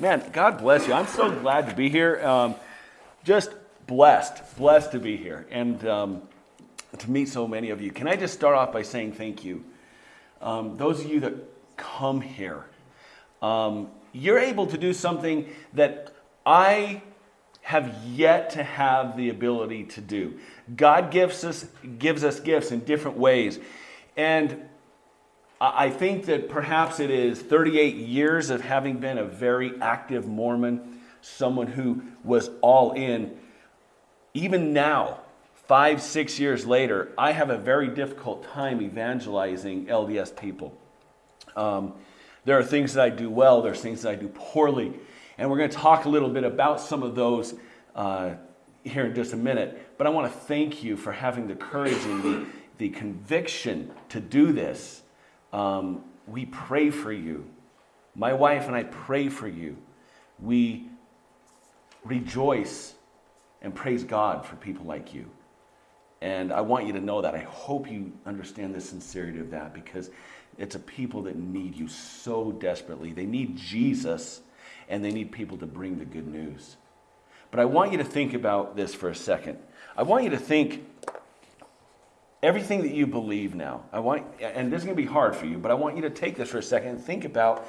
Man, God bless you. I'm so glad to be here. Um, just blessed, blessed to be here and um, to meet so many of you. Can I just start off by saying thank you? Um, those of you that come here, um, you're able to do something that I have yet to have the ability to do. God gives us, gives us gifts in different ways. And I think that perhaps it is 38 years of having been a very active Mormon, someone who was all in. Even now, five, six years later, I have a very difficult time evangelizing LDS people. Um, there are things that I do well, there's things that I do poorly. And we're going to talk a little bit about some of those uh, here in just a minute. But I want to thank you for having the courage and the, the conviction to do this um, we pray for you. My wife and I pray for you. We rejoice and praise God for people like you. And I want you to know that. I hope you understand the sincerity of that because it's a people that need you so desperately. They need Jesus and they need people to bring the good news. But I want you to think about this for a second. I want you to think everything that you believe now, I want, and this is going to be hard for you, but I want you to take this for a second and think about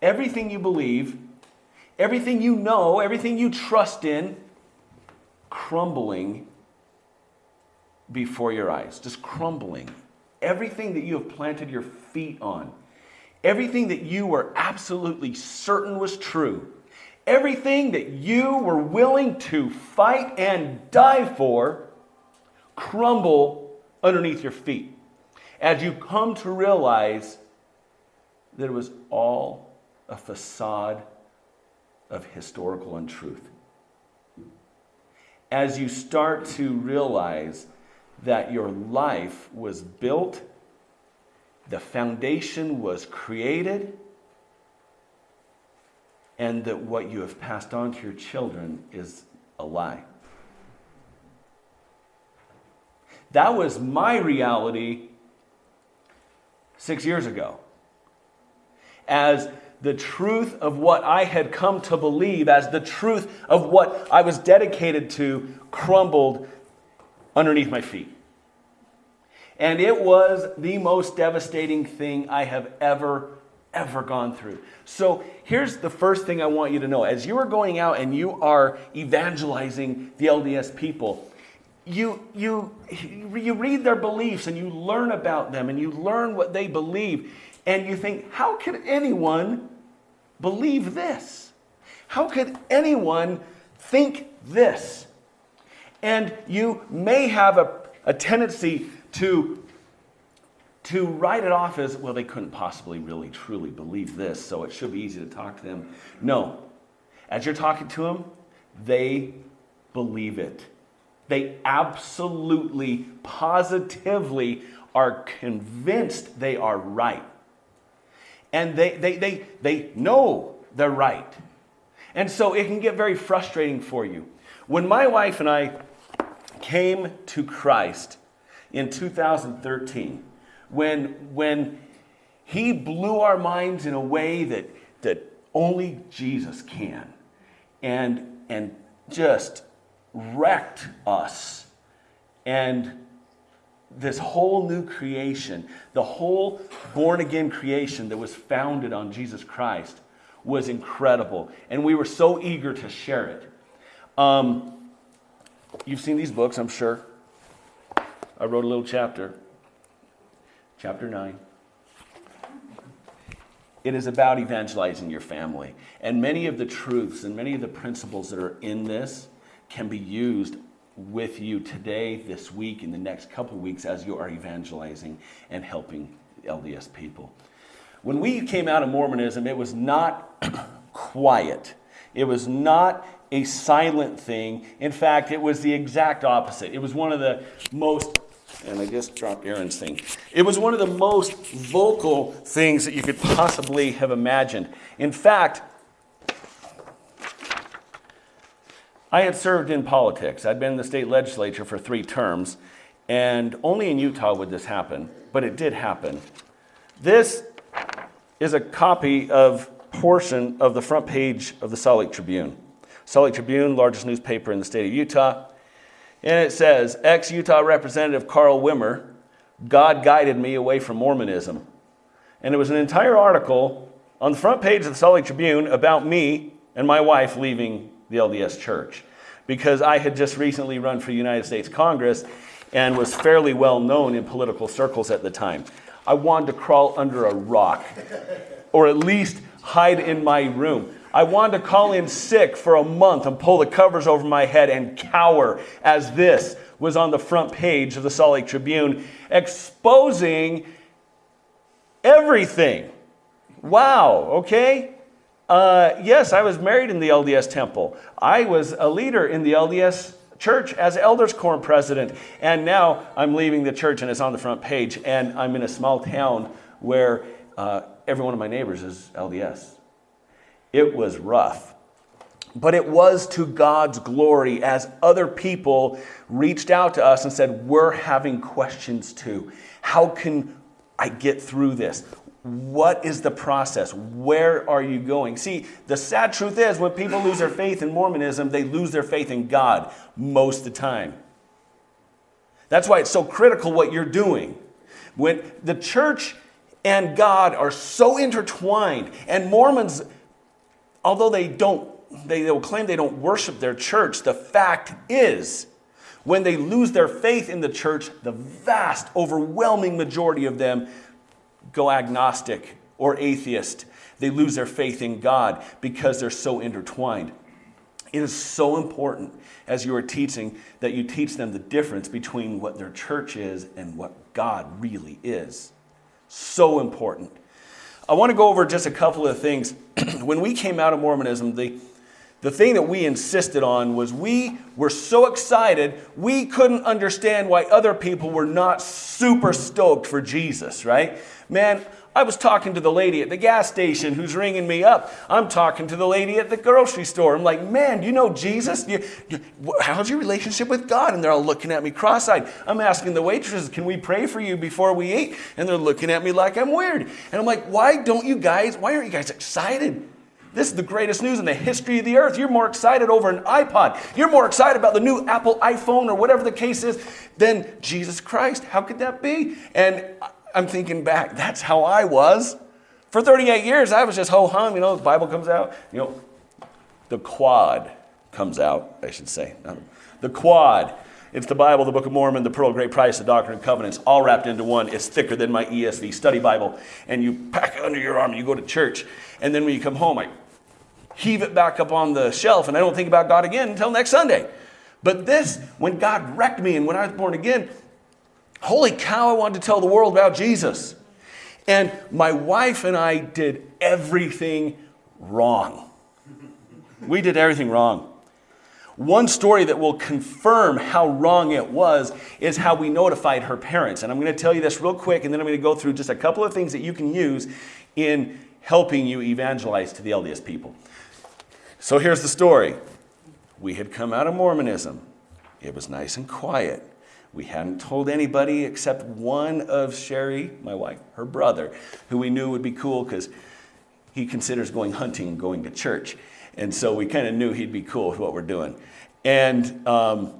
everything you believe, everything you know, everything you trust in, crumbling before your eyes, just crumbling. Everything that you have planted your feet on, everything that you were absolutely certain was true, everything that you were willing to fight and die for, crumble underneath your feet as you come to realize that it was all a facade of historical untruth. As you start to realize that your life was built, the foundation was created, and that what you have passed on to your children is a lie. That was my reality six years ago. As the truth of what I had come to believe, as the truth of what I was dedicated to, crumbled underneath my feet. And it was the most devastating thing I have ever, ever gone through. So here's the first thing I want you to know. As you are going out and you are evangelizing the LDS people, you, you, you read their beliefs and you learn about them and you learn what they believe, and you think, how could anyone believe this? How could anyone think this? And you may have a, a tendency to, to write it off as, well, they couldn't possibly really truly believe this, so it should be easy to talk to them. No. As you're talking to them, they believe it. They absolutely, positively are convinced they are right. And they, they, they, they know they're right. And so it can get very frustrating for you. When my wife and I came to Christ in 2013, when, when he blew our minds in a way that, that only Jesus can, and, and just wrecked us. And this whole new creation, the whole born again creation that was founded on Jesus Christ, was incredible. And we were so eager to share it. Um, you've seen these books, I'm sure. I wrote a little chapter, chapter 9. It is about evangelizing your family. And many of the truths and many of the principles that are in this can be used with you today, this week, in the next couple of weeks as you are evangelizing and helping LDS people. When we came out of Mormonism, it was not quiet. It was not a silent thing. In fact, it was the exact opposite. It was one of the most, and I just dropped Aaron's thing. It was one of the most vocal things that you could possibly have imagined. In fact, I had served in politics. I'd been in the state legislature for three terms, and only in Utah would this happen, but it did happen. This is a copy of portion of the front page of the Salt Lake Tribune. Salt Lake Tribune, largest newspaper in the state of Utah. And it says, ex Utah Representative Carl Wimmer, God guided me away from Mormonism. And it was an entire article on the front page of the Salt Lake Tribune about me and my wife leaving the LDS church because I had just recently run for United States Congress and was fairly well known in political circles at the time. I wanted to crawl under a rock or at least hide in my room. I wanted to call in sick for a month and pull the covers over my head and cower as this was on the front page of the Salt Lake Tribune, exposing everything. Wow, okay? Uh, yes, I was married in the LDS temple. I was a leader in the LDS church as elders quorum president. And now I'm leaving the church and it's on the front page. And I'm in a small town where uh, every one of my neighbors is LDS. It was rough. But it was to God's glory as other people reached out to us and said, We're having questions too. How can I get through this? What is the process? Where are you going? See, the sad truth is when people lose their faith in Mormonism, they lose their faith in God most of the time. That's why it's so critical what you're doing. When the church and God are so intertwined, and Mormons, although they don't, they, they will claim they don't worship their church, the fact is, when they lose their faith in the church, the vast, overwhelming majority of them go agnostic or atheist. They lose their faith in God because they're so intertwined. It is so important as you are teaching that you teach them the difference between what their church is and what God really is. So important. I want to go over just a couple of things. when we came out of Mormonism, the, the thing that we insisted on was we were so excited, we couldn't understand why other people were not super stoked for Jesus, right? Man, I was talking to the lady at the gas station who's ringing me up. I'm talking to the lady at the grocery store. I'm like, man, do you know Jesus? You, how's your relationship with God? And they're all looking at me cross eyed. I'm asking the waitresses, can we pray for you before we eat? And they're looking at me like I'm weird. And I'm like, why don't you guys, why aren't you guys excited? This is the greatest news in the history of the earth. You're more excited over an iPod. You're more excited about the new Apple iPhone or whatever the case is than Jesus Christ. How could that be? And I'm thinking back, that's how I was. For 38 years, I was just ho hum, you know, the Bible comes out, you know, the quad comes out, I should say. Um, the quad. It's the Bible, the Book of Mormon, the Pearl of Great Price, the Doctrine and Covenants, all wrapped into one. It's thicker than my ESV study Bible. And you pack it under your arm and you go to church. And then when you come home, I heave it back up on the shelf and I don't think about God again until next Sunday. But this, when God wrecked me and when I was born again, Holy cow, I wanted to tell the world about Jesus. And my wife and I did everything wrong. We did everything wrong. One story that will confirm how wrong it was is how we notified her parents. And I'm going to tell you this real quick, and then I'm going to go through just a couple of things that you can use in helping you evangelize to the LDS people. So here's the story we had come out of Mormonism, it was nice and quiet. We hadn't told anybody except one of Sherry, my wife, her brother, who we knew would be cool because he considers going hunting and going to church. And so we kind of knew he'd be cool with what we're doing. And, um,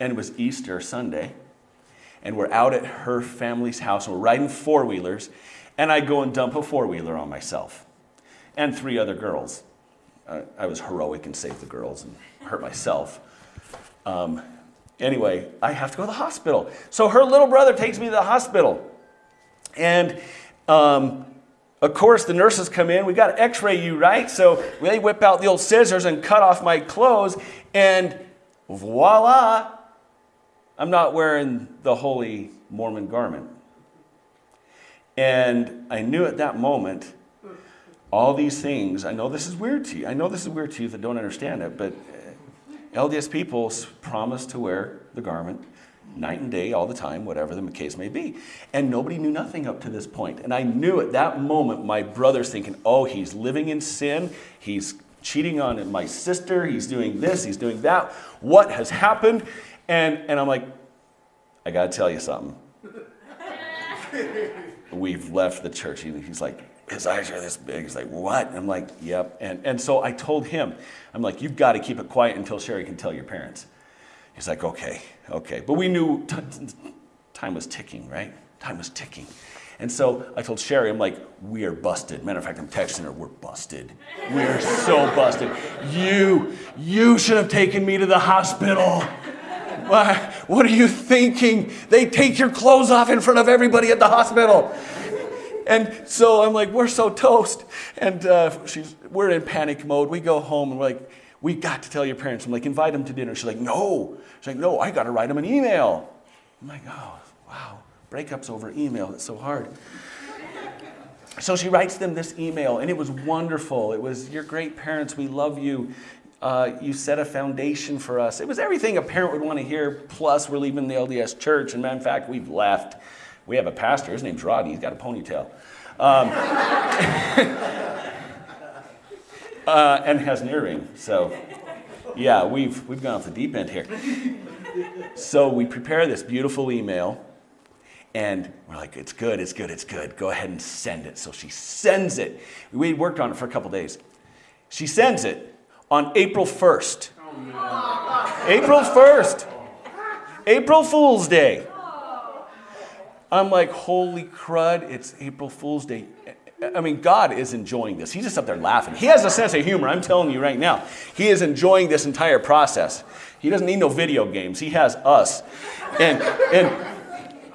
and it was Easter Sunday. And we're out at her family's house and we're riding four wheelers. And I go and dump a four wheeler on myself and three other girls. Uh, I was heroic and saved the girls and hurt myself. Um, Anyway, I have to go to the hospital. So her little brother takes me to the hospital. And um, of course, the nurses come in. We got to x ray you, right? So they whip out the old scissors and cut off my clothes. And voila, I'm not wearing the holy Mormon garment. And I knew at that moment all these things. I know this is weird to you. I know this is weird to you that don't understand it, but LDS people promise to wear the garment night and day, all the time, whatever the case may be. And nobody knew nothing up to this point. And I knew at that moment my brother's thinking, oh, he's living in sin. He's cheating on my sister. He's doing this. He's doing that. What has happened? And, and I'm like, I got to tell you something. We've left the church. He's like, his eyes are this big. He's like, what? And I'm like, yep. And, and so I told him, I'm like, you've got to keep it quiet until Sherry can tell your parents. He's like, okay, okay. But we knew time was ticking, right? Time was ticking. And so I told Sherry, I'm like, we are busted. Matter of fact, I'm texting her, we're busted. We are so busted. You, you should have taken me to the hospital. What are you thinking? They take your clothes off in front of everybody at the hospital. And so I'm like, we're so toast. And uh, she's, we're in panic mode. We go home and we're like, we got to tell your parents. I'm like, invite them to dinner. She's like, no. She's like, no, I got to write them an email. I'm like, oh, wow. Breakups over email. It's so hard. So she writes them this email, and it was wonderful. It was, Your great parents, we love you. Uh, you set a foundation for us. It was everything a parent would want to hear, plus, we're leaving the LDS church. And in fact, we've left. We have a pastor, his name's Rodney, he's got a ponytail. Um, uh, and has an earring. So, yeah, we've, we've gone off the deep end here. So, we prepare this beautiful email, and we're like, it's good, it's good, it's good. Go ahead and send it. So, she sends it. We worked on it for a couple days. She sends it on April 1st. April 1st. April Fool's Day. I'm like, holy crud, it's April Fool's Day. I mean, God is enjoying this. He's just up there laughing. He has a sense of humor, I'm telling you right now. He is enjoying this entire process. He doesn't need no video games, He has us. And, and,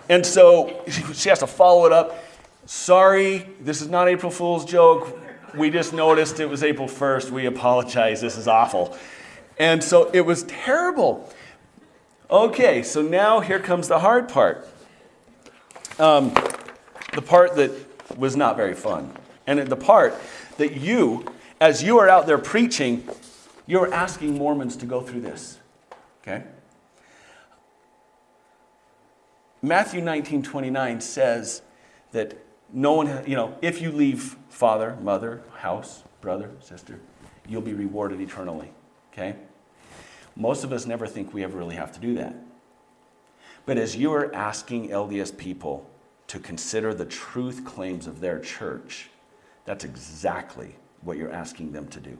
and so she has to follow it up. Sorry, this is not April Fool's joke. We just noticed it was April 1st. We apologize. This is awful. And so it was terrible. Okay, so now here comes the hard part. Um, the part that was not very fun. And the part that you, as you are out there preaching, you're asking Mormons to go through this. Okay? Matthew 19 29 says that no one, you know, if you leave father, mother, house, brother, sister, you'll be rewarded eternally. Okay? Most of us never think we ever really have to do that. But as you are asking LDS people to consider the truth claims of their church, that's exactly what you're asking them to do.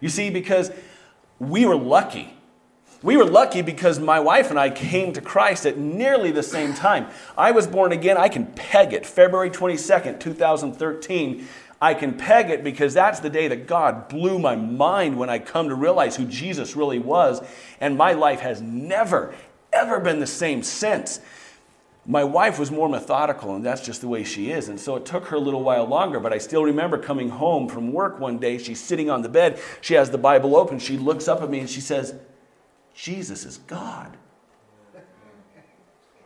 You see, because we were lucky. We were lucky because my wife and I came to Christ at nearly the same time. I was born again, I can peg it, February 22nd, 2013. I can peg it because that's the day that God blew my mind when I come to realize who Jesus really was. And my life has never, ever been the same since. My wife was more methodical, and that's just the way she is. And so it took her a little while longer, but I still remember coming home from work one day. She's sitting on the bed, she has the Bible open, she looks up at me and she says, Jesus is God.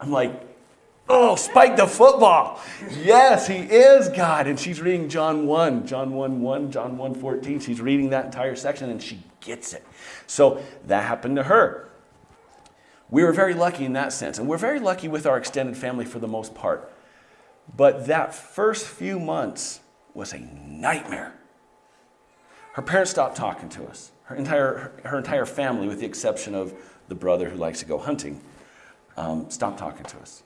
I'm like, oh, spike the football. Yes, he is God. And she's reading John 1, John 1 1, John 1 14. She's reading that entire section and she gets it. So that happened to her. We were very lucky in that sense. And we're very lucky with our extended family for the most part. But that first few months was a nightmare. Her parents stopped talking to us. Her entire, her entire family, with the exception of the brother who likes to go hunting, um, stopped talking to us.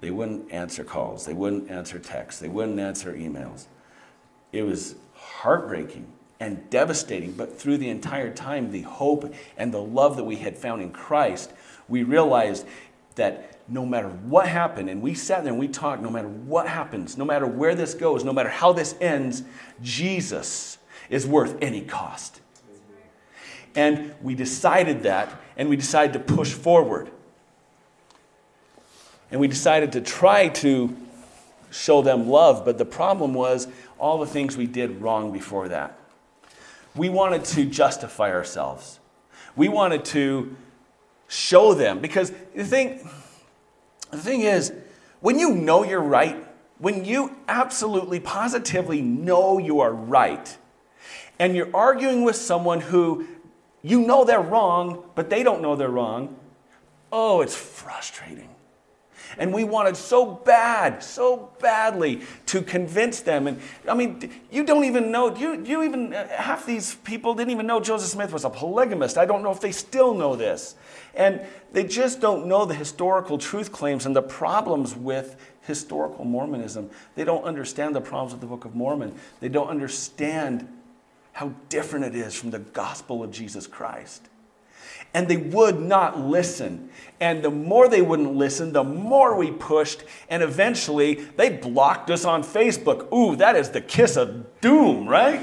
They wouldn't answer calls. They wouldn't answer texts. They wouldn't answer emails. It was heartbreaking and devastating, but through the entire time, the hope and the love that we had found in Christ, we realized that no matter what happened, and we sat there and we talked, no matter what happens, no matter where this goes, no matter how this ends, Jesus is worth any cost. And we decided that, and we decided to push forward. And we decided to try to show them love, but the problem was all the things we did wrong before that. We wanted to justify ourselves. We wanted to show them because the thing the thing is when you know you're right, when you absolutely positively know you are right and you're arguing with someone who you know they're wrong, but they don't know they're wrong, oh, it's frustrating. And we wanted so bad, so badly to convince them. And I mean, you don't even know, you, you even, uh, half these people didn't even know Joseph Smith was a polygamist. I don't know if they still know this. And they just don't know the historical truth claims and the problems with historical Mormonism. They don't understand the problems of the Book of Mormon. They don't understand how different it is from the gospel of Jesus Christ. And they would not listen. And the more they wouldn't listen, the more we pushed. And eventually, they blocked us on Facebook. Ooh, that is the kiss of doom, right?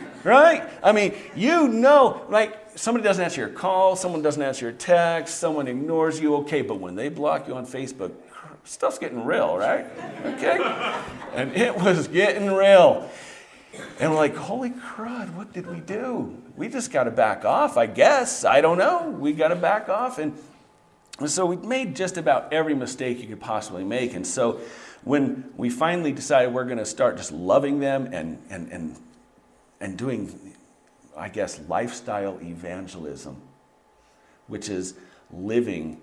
right? I mean, you know, like somebody doesn't answer your call, someone doesn't answer your text, someone ignores you, okay, but when they block you on Facebook, stuff's getting real, right? Okay? And it was getting real. And we're like, holy crud, what did we do? We just got to back off, I guess. I don't know. We got to back off. And, so we made just about every mistake you could possibly make. And so when we finally decided we're going to start just loving them and, and, and, and doing, I guess, lifestyle evangelism, which is living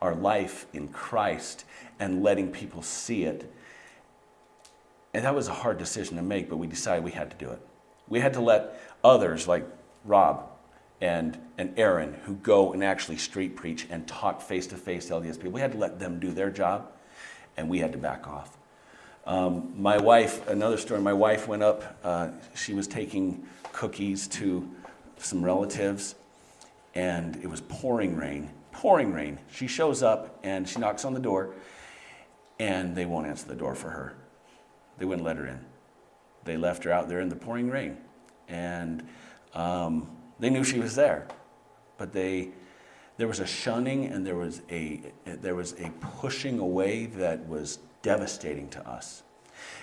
our life in Christ and letting people see it and that was a hard decision to make, but we decided we had to do it. We had to let others like Rob and, and Aaron, who go and actually street preach and talk face to face to LDS people, we had to let them do their job, and we had to back off. Um, my wife, another story, my wife went up, uh, she was taking cookies to some relatives, and it was pouring rain, pouring rain. She shows up and she knocks on the door, and they won't answer the door for her. They wouldn't let her in. They left her out there in the pouring rain. And um, they knew she was there. But they, there was a shunning and there was a, there was a pushing away that was devastating to us.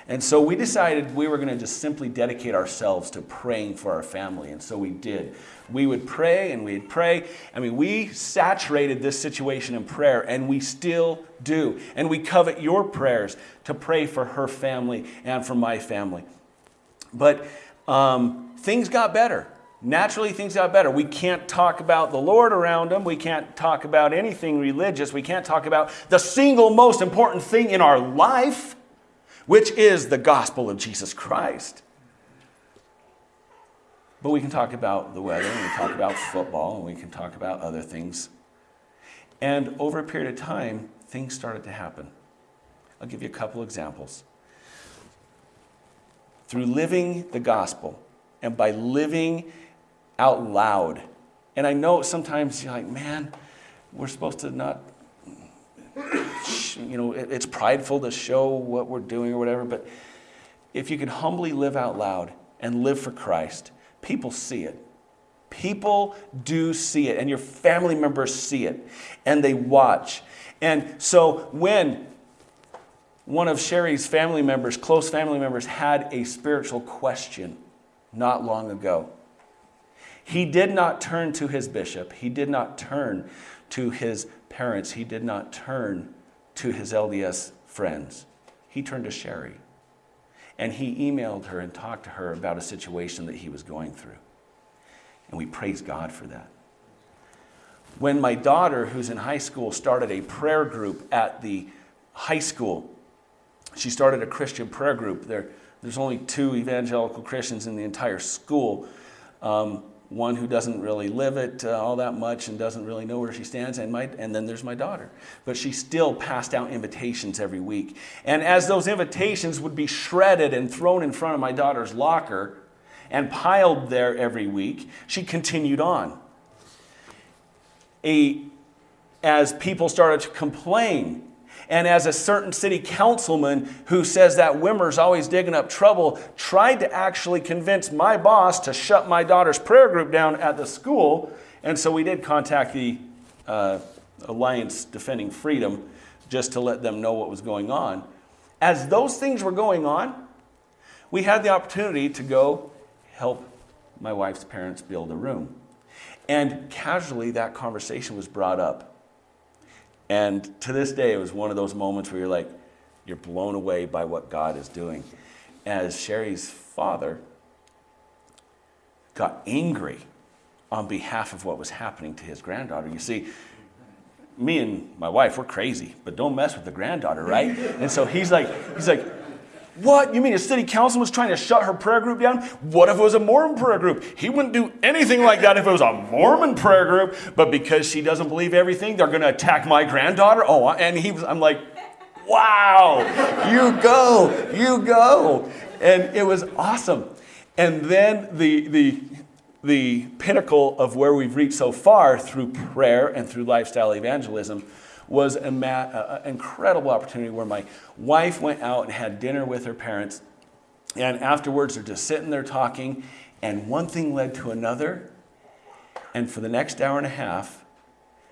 And so we decided we were going to just simply dedicate ourselves to praying for our family. And so we did. We would pray and we'd pray. I mean, we saturated this situation in prayer, and we still do. And we covet your prayers to pray for her family and for my family. But um, things got better. Naturally, things got better. We can't talk about the Lord around them. We can't talk about anything religious. We can't talk about the single most important thing in our life which is the gospel of Jesus Christ. But we can talk about the weather, and we talk about football, and we can talk about other things. And over a period of time, things started to happen. I'll give you a couple examples. Through living the gospel and by living out loud. And I know sometimes you're like, man, we're supposed to not you know, it's prideful to show what we're doing or whatever, but if you can humbly live out loud and live for Christ, people see it. People do see it, and your family members see it, and they watch. And so when one of Sherry's family members, close family members, had a spiritual question not long ago, he did not turn to his bishop, he did not turn to his parents, he did not turn to his LDS friends. He turned to Sherry and he emailed her and talked to her about a situation that he was going through. And we praise God for that. When my daughter, who's in high school, started a prayer group at the high school, she started a Christian prayer group. There, there's only two evangelical Christians in the entire school. Um, one who doesn't really live it uh, all that much and doesn't really know where she stands, and, my, and then there's my daughter. But she still passed out invitations every week. And as those invitations would be shredded and thrown in front of my daughter's locker and piled there every week, she continued on. A, as people started to complain and as a certain city councilman who says that Wimmer's always digging up trouble tried to actually convince my boss to shut my daughter's prayer group down at the school. And so we did contact the uh, Alliance Defending Freedom just to let them know what was going on. As those things were going on, we had the opportunity to go help my wife's parents build a room. And casually, that conversation was brought up. And to this day, it was one of those moments where you're like, you're blown away by what God is doing. As Sherry's father got angry on behalf of what was happening to his granddaughter. You see, me and my wife, we're crazy, but don't mess with the granddaughter, right? And so he's like, he's like, what? You mean a city council was trying to shut her prayer group down? What if it was a Mormon prayer group? He wouldn't do anything like that if it was a Mormon prayer group, but because she doesn't believe everything, they're going to attack my granddaughter? Oh, and he was, I'm like, wow, you go, you go. And it was awesome. And then the, the, the pinnacle of where we've reached so far through prayer and through lifestyle evangelism was an incredible opportunity where my wife went out and had dinner with her parents. And afterwards, they're just sitting there talking, and one thing led to another. And for the next hour and a half,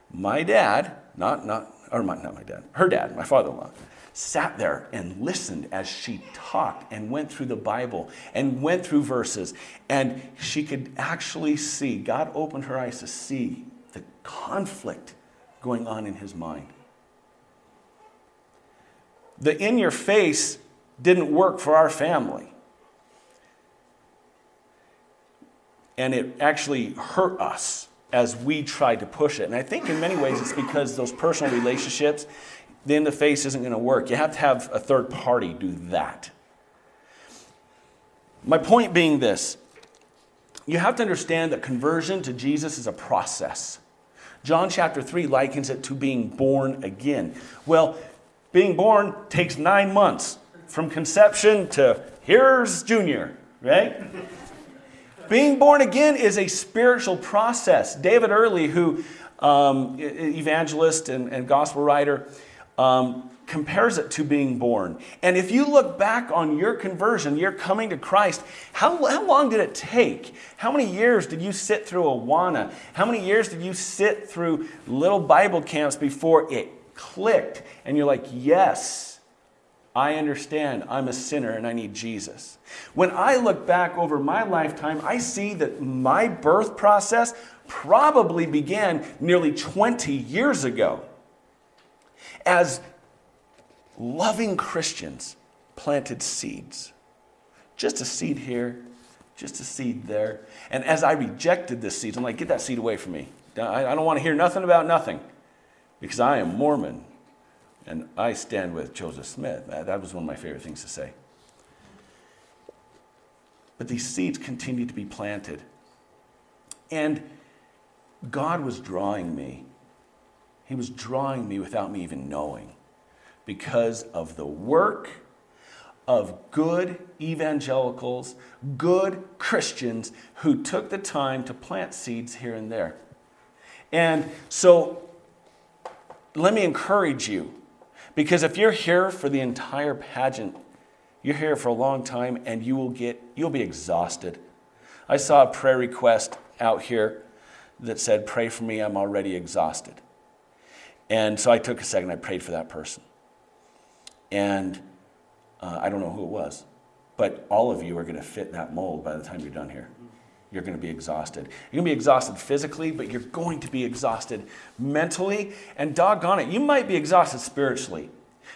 my dad, not, not, or my, not my dad, her dad, my father in law, sat there and listened as she talked and went through the Bible and went through verses. And she could actually see, God opened her eyes to see the conflict going on in his mind. The in your face didn't work for our family. And it actually hurt us as we tried to push it. And I think in many ways it's because those personal relationships, the in the face isn't going to work. You have to have a third party do that. My point being this you have to understand that conversion to Jesus is a process. John chapter 3 likens it to being born again. Well, being born takes nine months from conception to here's Junior, right? being born again is a spiritual process. David Early, who um, evangelist and, and gospel writer, um, compares it to being born. And if you look back on your conversion, your coming to Christ, how, how long did it take? How many years did you sit through Awana? How many years did you sit through little Bible camps before it clicked? And you're like, yes, I understand. I'm a sinner and I need Jesus. When I look back over my lifetime, I see that my birth process probably began nearly 20 years ago. As loving Christians planted seeds. Just a seed here, just a seed there. And as I rejected this seed, I'm like, get that seed away from me. I, don't want to hear nothing about nothing because I am Mormon and I stand with Joseph Smith. That was one of my favorite things to say. But these seeds continued to be planted. And God was drawing me. He was drawing me without me even knowing because of the work of good evangelicals, good Christians who took the time to plant seeds here and there. And so let me encourage you because if you're here for the entire pageant, you're here for a long time and you will get you'll be exhausted. I saw a prayer request out here that said pray for me I'm already exhausted. And so I took a second I prayed for that person. And uh, I don't know who it was, but all of you are going to fit that mold by the time you're done here. You're going to be exhausted. You're going to be exhausted physically, but you're going to be exhausted mentally. And doggone it, you might be exhausted spiritually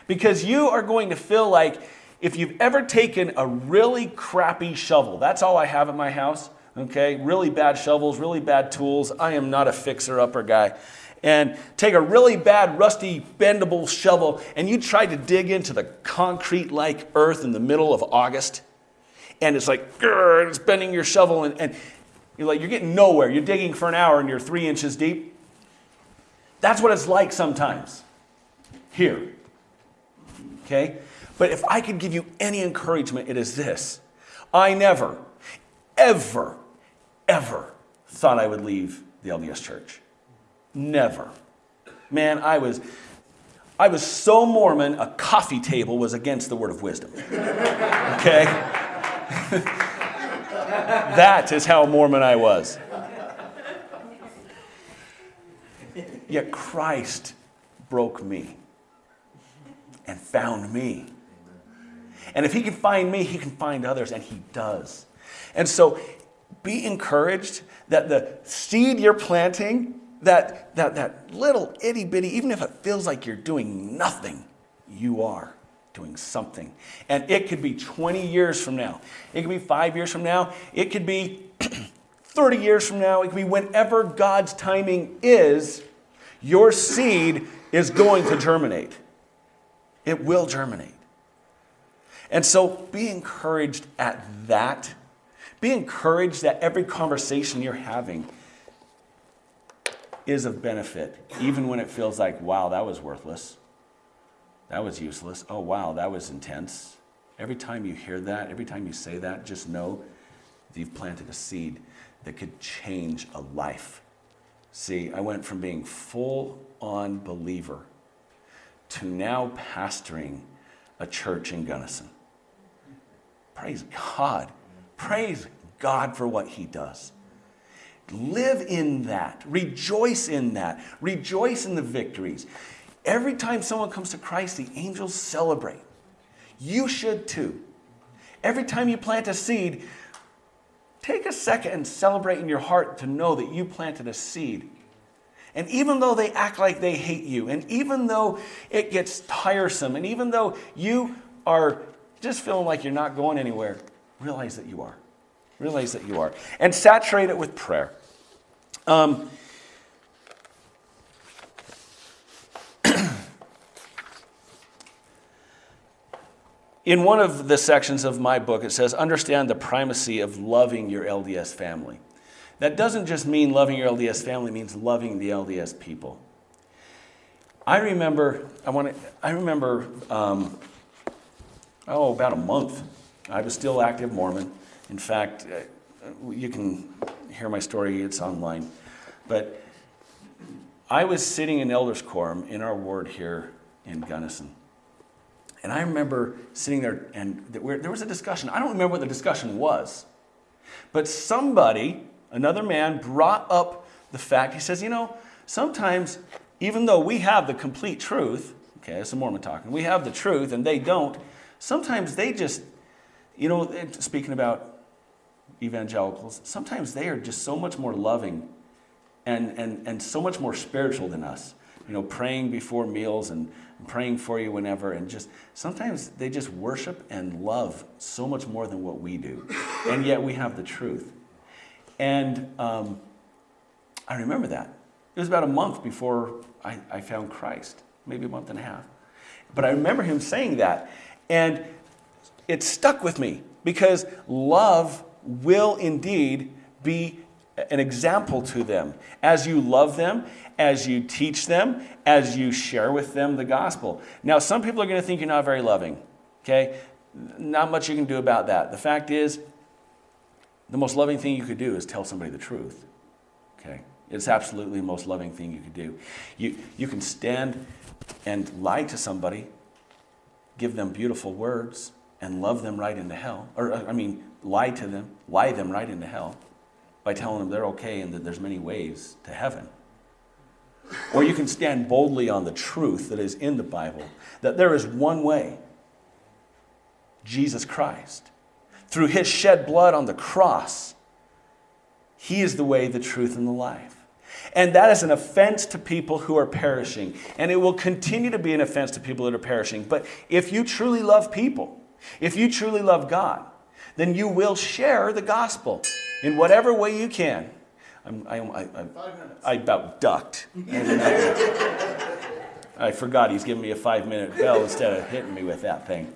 because you are going to feel like if you've ever taken a really crappy shovel, that's all I have at my house, okay? Really bad shovels, really bad tools. I am not a fixer upper guy and take a really bad, rusty, bendable shovel and you try to dig into the concrete like earth in the middle of August, and it's like, it's bending your shovel, and, and you're like, you're getting nowhere. You're digging for an hour and you're three inches deep. That's what it's like sometimes here. Okay? But if I could give you any encouragement, it is this I never, ever, ever thought I would leave the LDS church. Never. Man, I was I was so Mormon, a coffee table was against the word of wisdom. Okay? that is how Mormon I was. Yet Christ broke me and found me. And if he can find me, he can find others, and he does. And so be encouraged that the seed you're planting that, that, that little itty bitty, even if it feels like you're doing nothing, you are doing something. And it could be 20 years from now, it could be five years from now, it could be 30 years from now, it could be whenever God's timing is. your seed is going to germinate. It will germinate. And so be encouraged at that. Be encouraged that every conversation you're having is of benefit, even when it feels like, wow, that was worthless. That was useless. Oh, wow, that was intense. Every time you hear that, every time you say that, just know that you've planted a seed that could change a life. See, I went from being full on believer to now pastoring a church in Gunnison. Praise God. Praise God for what He does. Live in that. Rejoice in that. Rejoice in the victories. Every time someone comes to Christ, the angels celebrate. You should too. Every time you plant a seed, take a second and celebrate in your heart to know that you planted a seed. And even though they act like they hate you, and even though it gets tiresome, and even though you are just feeling like you're not going anywhere, realize that you are. Realize that you are. And saturate it with prayer. Um, in one of the sections of my book, it says, Understand the primacy of loving your LDS family. That doesn't just mean loving your LDS family, means loving the LDS people. I remember, I want to, I remember, um, oh, about a month. I was still active Mormon. In fact, uh, you can hear my story, it's online. But I was sitting in Elders Quorum in our ward here in Gunnison. And I remember sitting there, and there was a discussion. I don't remember what the discussion was, but somebody, another man, brought up the fact. He says, You know, sometimes, even though we have the complete truth, okay, that's a Mormon talking, we have the truth and they don't, sometimes they just, you know, speaking about evangelicals, sometimes they are just so much more loving and, and, and so much more spiritual than us. You know, praying before meals and praying for you whenever, and just sometimes they just worship and love so much more than what we do. And yet we have the truth. And um, I remember that. It was about a month before I, I found Christ, maybe a month and a half. But I remember him saying that. And it stuck with me because love will indeed be an example to them as you love them, as you teach them, as you share with them the gospel. Now, some people are going to think you're not very loving, okay? Not much you can do about that. The fact is, the most loving thing you could do is tell somebody the truth, okay? It's absolutely the most loving thing you could do. You, you can stand and lie to somebody, give them beautiful words, and love them right into hell. Or, uh, I mean, lie to them, lie them right into hell by telling them they're okay and that there's many ways to heaven. Or you can stand boldly on the truth that is in the Bible that there is one way Jesus Christ. Through his shed blood on the cross, he is the way, the truth, and the life. And that is an offense to people who are perishing. And it will continue to be an offense to people that are perishing. But if you truly love people, if you truly love God, then you will share the gospel in whatever way you can. I'm, I, I, I, I about ducked. I forgot he's giving me a five minute bell instead of hitting me with that thing.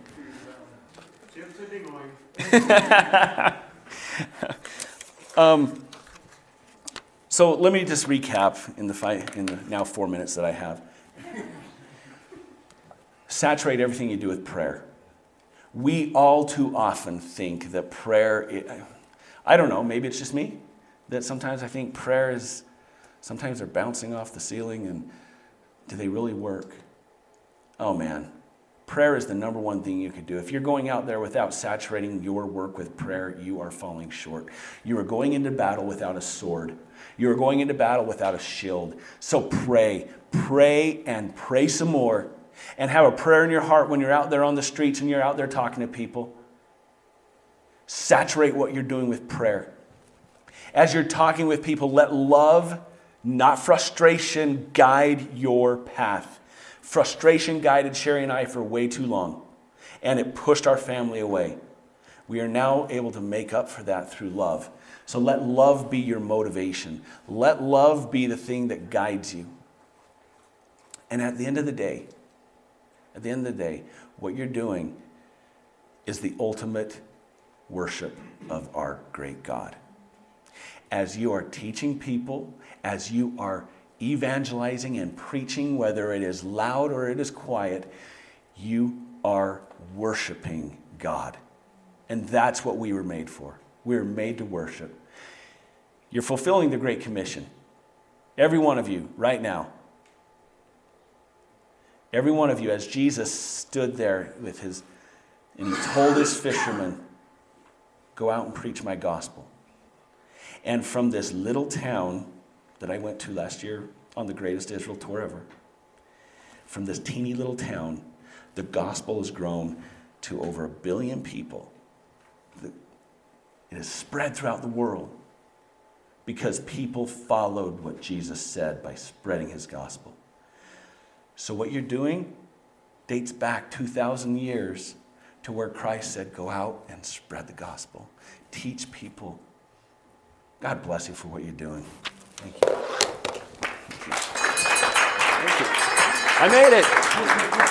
um, so let me just recap in the, five, in the now four minutes that I have. Saturate everything you do with prayer. We all too often think that prayer, I don't know, maybe it's just me, that sometimes I think prayer is, sometimes they're bouncing off the ceiling and do they really work? Oh man, prayer is the number one thing you could do. If you're going out there without saturating your work with prayer, you are falling short. You are going into battle without a sword. You are going into battle without a shield. So pray, pray, and pray some more. And have a prayer in your heart when you're out there on the streets and you're out there talking to people. Saturate what you're doing with prayer. As you're talking with people, let love, not frustration, guide your path. Frustration guided Sherry and I for way too long, and it pushed our family away. We are now able to make up for that through love. So let love be your motivation. Let love be the thing that guides you. And at the end of the day, at the end of the day, what you're doing is the ultimate worship of our great God. As you are teaching people, as you are evangelizing and preaching, whether it is loud or it is quiet, you are worshiping God. And that's what we were made for. We were made to worship. You're fulfilling the Great Commission. Every one of you, right now. Every one of you, as Jesus stood there with his, and he told his fishermen, Go out and preach my gospel. And from this little town that I went to last year on the greatest Israel tour ever, from this teeny little town, the gospel has grown to over a billion people. It has spread throughout the world because people followed what Jesus said by spreading his gospel. So, what you're doing dates back 2,000 years to where Christ said, Go out and spread the gospel, teach people. God bless you for what you're doing. Thank you. Thank you. I made it.